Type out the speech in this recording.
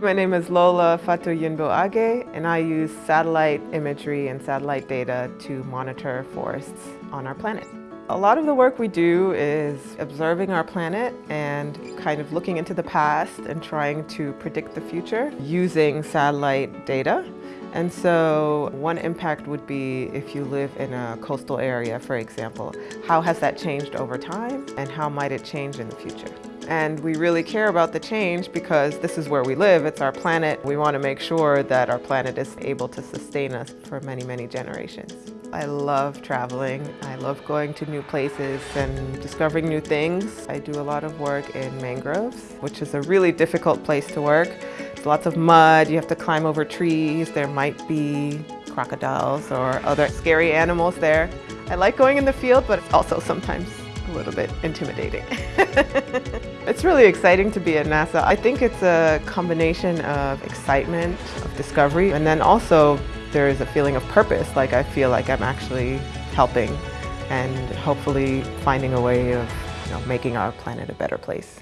My name is Lola Fatu Yinbo Agueh, and I use satellite imagery and satellite data to monitor forests on our planet. A lot of the work we do is observing our planet and kind of looking into the past and trying to predict the future using satellite data. And so one impact would be if you live in a coastal area, for example, how has that changed over time and how might it change in the future? And we really care about the change because this is where we live, it's our planet. We want to make sure that our planet is able to sustain us for many, many generations. I love traveling. I love going to new places and discovering new things. I do a lot of work in mangroves, which is a really difficult place to work. There's lots of mud, you have to climb over trees, there might be crocodiles or other scary animals there. I like going in the field, but it's also sometimes a little bit intimidating. it's really exciting to be at NASA. I think it's a combination of excitement, of discovery, and then also there is a feeling of purpose, like I feel like I'm actually helping and hopefully finding a way of you know, making our planet a better place.